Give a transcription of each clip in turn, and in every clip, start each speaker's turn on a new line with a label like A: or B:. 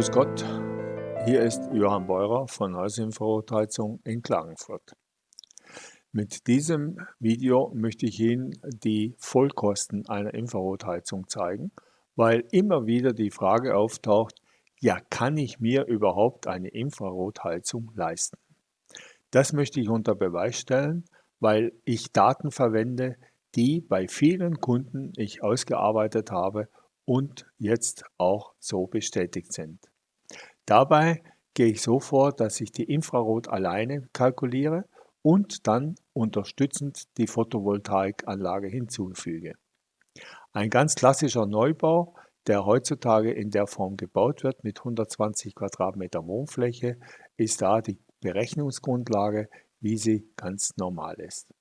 A: Grüß Gott, hier ist Johann Beurer von Hausinfrarotheizung in Klagenfurt. Mit diesem Video möchte ich Ihnen die Vollkosten einer Infrarotheizung zeigen, weil immer wieder die Frage auftaucht, ja, kann ich mir überhaupt eine Infrarotheizung leisten? Das möchte ich unter Beweis stellen, weil ich Daten verwende, die bei vielen Kunden ich ausgearbeitet habe und jetzt auch so bestätigt sind. Dabei gehe ich so vor, dass ich die Infrarot alleine kalkuliere und dann unterstützend die Photovoltaikanlage hinzufüge. Ein ganz klassischer Neubau, der heutzutage in der Form gebaut wird mit 120 Quadratmeter Wohnfläche, ist da die Berechnungsgrundlage, wie sie ganz normal ist.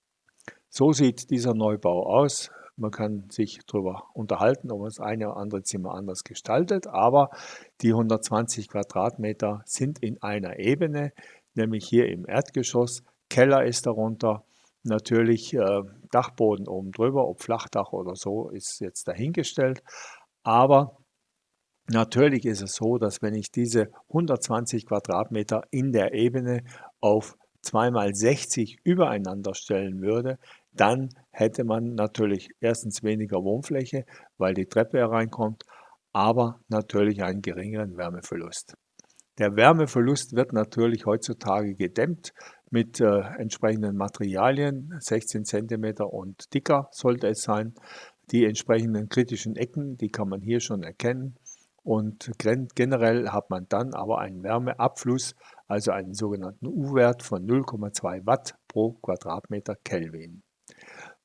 A: So sieht dieser Neubau aus. Man kann sich darüber unterhalten, ob man das eine oder andere Zimmer anders gestaltet, aber die 120 Quadratmeter sind in einer Ebene, nämlich hier im Erdgeschoss. Keller ist darunter, natürlich äh, Dachboden oben drüber, ob Flachdach oder so, ist jetzt dahingestellt. Aber natürlich ist es so, dass wenn ich diese 120 Quadratmeter in der Ebene auf 2 mal 60 übereinander stellen würde, dann hätte man natürlich erstens weniger Wohnfläche, weil die Treppe hereinkommt, aber natürlich einen geringeren Wärmeverlust. Der Wärmeverlust wird natürlich heutzutage gedämmt mit äh, entsprechenden Materialien, 16 cm und dicker sollte es sein. Die entsprechenden kritischen Ecken, die kann man hier schon erkennen. Und generell hat man dann aber einen Wärmeabfluss, also einen sogenannten U-Wert von 0,2 Watt pro Quadratmeter Kelvin.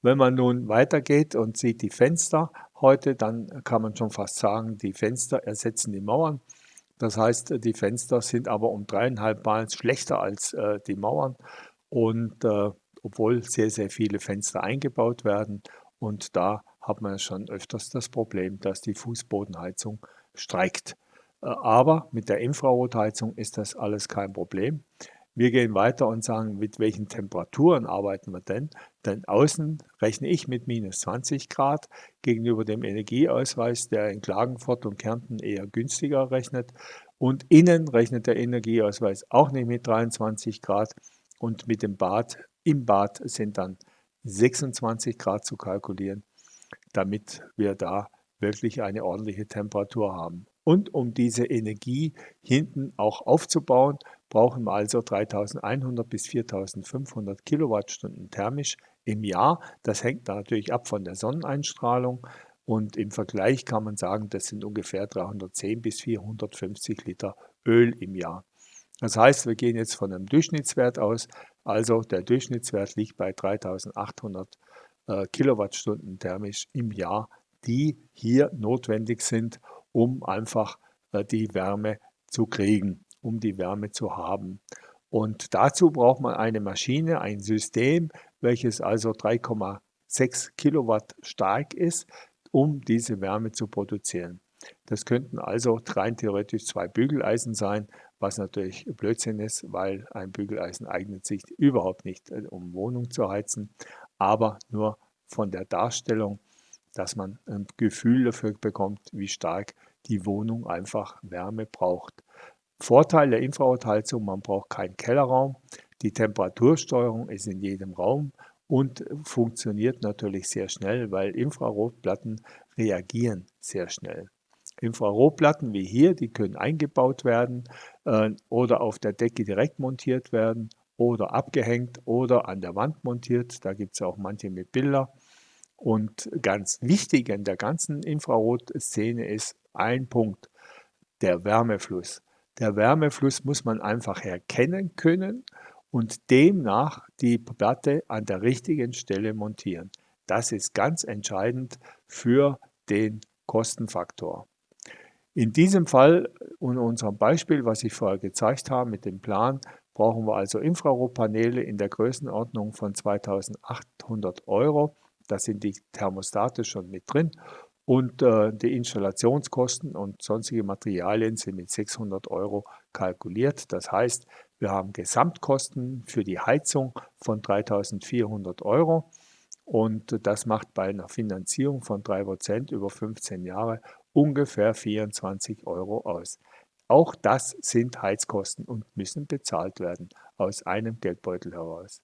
A: Wenn man nun weitergeht und sieht die Fenster heute, dann kann man schon fast sagen, die Fenster ersetzen die Mauern. Das heißt, die Fenster sind aber um dreieinhalb Mal schlechter als äh, die Mauern und äh, obwohl sehr, sehr viele Fenster eingebaut werden und da hat man schon öfters das Problem, dass die Fußbodenheizung streikt. Äh, aber mit der Infrarotheizung ist das alles kein Problem. Wir gehen weiter und sagen, mit welchen Temperaturen arbeiten wir denn? Denn außen rechne ich mit minus 20 Grad gegenüber dem Energieausweis, der in Klagenfurt und Kärnten eher günstiger rechnet. Und innen rechnet der Energieausweis auch nicht mit 23 Grad. Und mit dem Bad, im Bad sind dann 26 Grad zu kalkulieren, damit wir da wirklich eine ordentliche Temperatur haben. Und um diese Energie hinten auch aufzubauen, brauchen wir also 3100 bis 4500 Kilowattstunden thermisch im Jahr. Das hängt natürlich ab von der Sonneneinstrahlung und im Vergleich kann man sagen, das sind ungefähr 310 bis 450 Liter Öl im Jahr. Das heißt, wir gehen jetzt von einem Durchschnittswert aus, also der Durchschnittswert liegt bei 3800 äh, Kilowattstunden thermisch im Jahr, die hier notwendig sind, um einfach äh, die Wärme zu kriegen um die Wärme zu haben. Und dazu braucht man eine Maschine, ein System, welches also 3,6 Kilowatt stark ist, um diese Wärme zu produzieren. Das könnten also rein theoretisch zwei Bügeleisen sein, was natürlich Blödsinn ist, weil ein Bügeleisen eignet sich überhaupt nicht, äh, um Wohnung zu heizen, aber nur von der Darstellung, dass man ein Gefühl dafür bekommt, wie stark die Wohnung einfach Wärme braucht. Vorteil der Infrarotheizung, man braucht keinen Kellerraum. Die Temperatursteuerung ist in jedem Raum und funktioniert natürlich sehr schnell, weil Infrarotplatten reagieren sehr schnell. Infrarotplatten wie hier, die können eingebaut werden äh, oder auf der Decke direkt montiert werden oder abgehängt oder an der Wand montiert. Da gibt es auch manche mit Bilder. Und ganz wichtig in der ganzen Infrarotszene ist ein Punkt, der Wärmefluss. Der Wärmefluss muss man einfach erkennen können und demnach die Platte an der richtigen Stelle montieren. Das ist ganz entscheidend für den Kostenfaktor. In diesem Fall und unserem Beispiel, was ich vorher gezeigt habe mit dem Plan, brauchen wir also Infrarotpaneele in der Größenordnung von 2800 Euro. Da sind die Thermostate schon mit drin und äh, die Installationskosten und sonstige Materialien sind mit 600 Euro kalkuliert. Das heißt, wir haben Gesamtkosten für die Heizung von 3400 Euro und das macht bei einer Finanzierung von 3% über 15 Jahre ungefähr 24 Euro aus. Auch das sind Heizkosten und müssen bezahlt werden aus einem Geldbeutel heraus.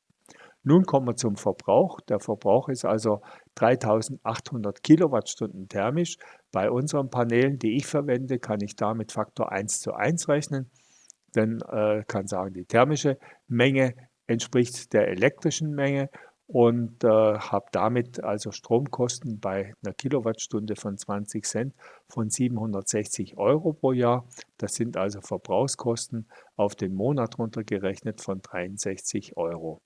A: Nun kommen wir zum Verbrauch. Der Verbrauch ist also 3800 Kilowattstunden thermisch. Bei unseren Panelen, die ich verwende, kann ich da mit Faktor 1 zu 1 rechnen. Denn äh, kann sagen, die thermische Menge entspricht der elektrischen Menge und äh, habe damit also Stromkosten bei einer Kilowattstunde von 20 Cent von 760 Euro pro Jahr. Das sind also Verbrauchskosten auf den Monat runtergerechnet von 63 Euro.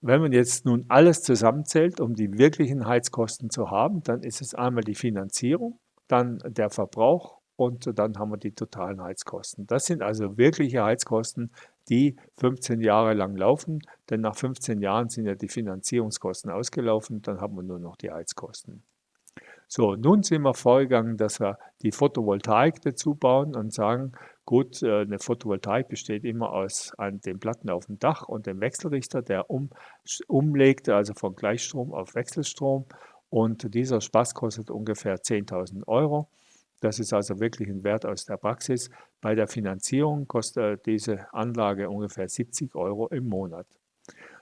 A: Wenn man jetzt nun alles zusammenzählt, um die wirklichen Heizkosten zu haben, dann ist es einmal die Finanzierung, dann der Verbrauch und dann haben wir die totalen Heizkosten. Das sind also wirkliche Heizkosten, die 15 Jahre lang laufen, denn nach 15 Jahren sind ja die Finanzierungskosten ausgelaufen, dann haben wir nur noch die Heizkosten. So, nun sind wir vorgegangen, dass wir die Photovoltaik dazu bauen und sagen, gut, äh, eine Photovoltaik besteht immer aus den Platten auf dem Dach und dem Wechselrichter, der um, umlegt, also von Gleichstrom auf Wechselstrom. Und dieser Spaß kostet ungefähr 10.000 Euro. Das ist also wirklich ein Wert aus der Praxis. Bei der Finanzierung kostet diese Anlage ungefähr 70 Euro im Monat.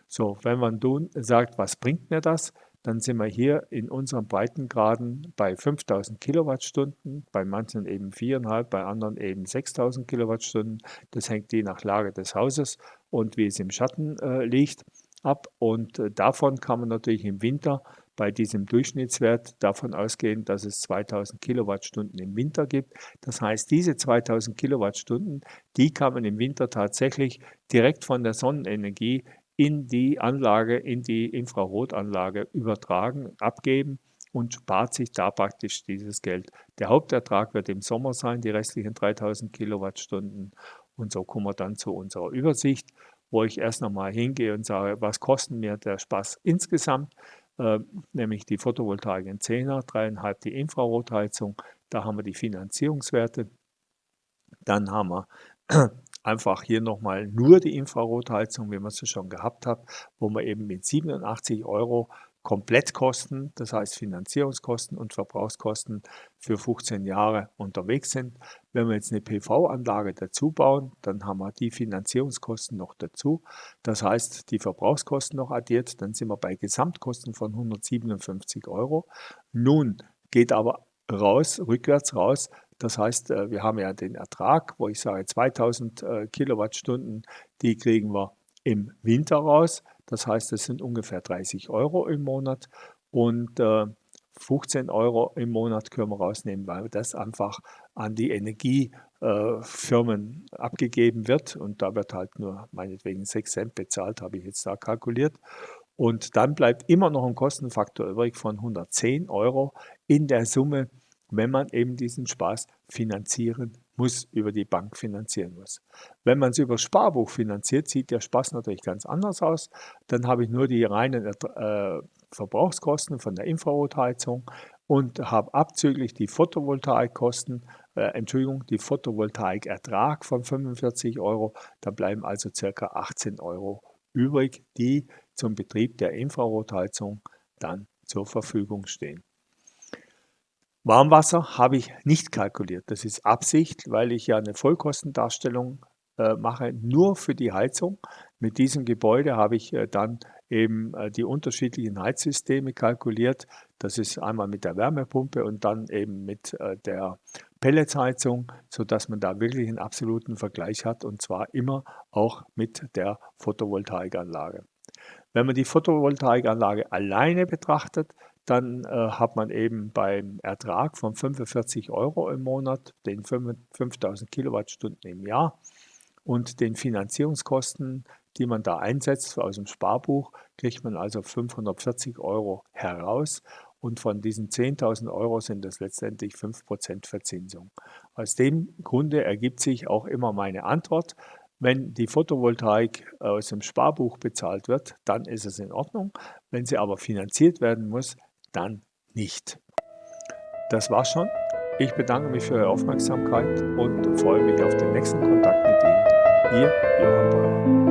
A: So, wenn man nun sagt, was bringt mir das, dann sind wir hier in unseren Breitengraden bei 5000 Kilowattstunden, bei manchen eben 4,5, bei anderen eben 6000 Kilowattstunden. Das hängt je nach Lage des Hauses und wie es im Schatten äh, liegt ab. Und äh, davon kann man natürlich im Winter bei diesem Durchschnittswert davon ausgehen, dass es 2000 Kilowattstunden im Winter gibt. Das heißt, diese 2000 Kilowattstunden, die kann man im Winter tatsächlich direkt von der Sonnenenergie in die Anlage, in die Infrarotanlage übertragen, abgeben und spart sich da praktisch dieses Geld. Der Hauptertrag wird im Sommer sein, die restlichen 3000 Kilowattstunden. Und so kommen wir dann zu unserer Übersicht, wo ich erst nochmal hingehe und sage, was kostet mir der Spaß insgesamt? äh, nämlich die Photovoltaik in 10er, 3,5 die Infrarotheizung, da haben wir die Finanzierungswerte. Dann haben wir einfach hier nochmal nur die Infrarotheizung, wie man es schon gehabt hat, wo man eben mit 87 Euro Komplettkosten, das heißt Finanzierungskosten und Verbrauchskosten für 15 Jahre unterwegs sind. Wenn wir jetzt eine PV-Anlage dazu bauen, dann haben wir die Finanzierungskosten noch dazu. Das heißt, die Verbrauchskosten noch addiert, dann sind wir bei Gesamtkosten von 157 Euro. Nun geht aber raus, rückwärts raus, das heißt, äh, wir haben ja den Ertrag, wo ich sage 2000 äh, Kilowattstunden, die kriegen wir im Winter raus. Das heißt, es sind ungefähr 30 Euro im Monat und äh, 15 Euro im Monat können wir rausnehmen, weil das einfach an die Energiefirmen äh, abgegeben wird und da wird halt nur meinetwegen 6 Cent bezahlt, habe ich jetzt da kalkuliert. Und dann bleibt immer noch ein Kostenfaktor übrig von 110 Euro in der Summe, wenn man eben diesen Spaß finanzieren muss, über die Bank finanzieren muss. Wenn man es über Sparbuch finanziert, sieht der Spaß natürlich ganz anders aus. Dann habe ich nur die reinen äh, Verbrauchskosten von der Infrarotheizung und habe abzüglich die Photovoltaikkosten, äh, Entschuldigung, die Photovoltaikertrag von 45 Euro. Da bleiben also circa 18 Euro übrig, die zum Betrieb der Infrarotheizung dann zur Verfügung stehen. Warmwasser habe ich nicht kalkuliert. Das ist Absicht, weil ich ja eine Vollkostendarstellung äh, mache, nur für die Heizung. Mit diesem Gebäude habe ich äh, dann eben äh, die unterschiedlichen Heizsysteme kalkuliert. Das ist einmal mit der Wärmepumpe und dann eben mit äh, der Pelletsheizung, sodass man da wirklich einen absoluten Vergleich hat und zwar immer auch mit der Photovoltaikanlage. Wenn man die Photovoltaikanlage alleine betrachtet, dann äh, hat man eben beim Ertrag von 45 Euro im Monat, den 5000 Kilowattstunden im Jahr und den Finanzierungskosten, die man da einsetzt aus dem Sparbuch, kriegt man also 540 Euro heraus und von diesen 10.000 Euro sind das letztendlich 5% Verzinsung. Aus dem Grunde ergibt sich auch immer meine Antwort, wenn die Photovoltaik aus dem Sparbuch bezahlt wird, dann ist es in Ordnung. Wenn sie aber finanziert werden muss, dann nicht. Das war's schon. Ich bedanke mich für Ihre Aufmerksamkeit und freue mich auf den nächsten Kontakt mit Ihnen. Ihr Johann Beuer.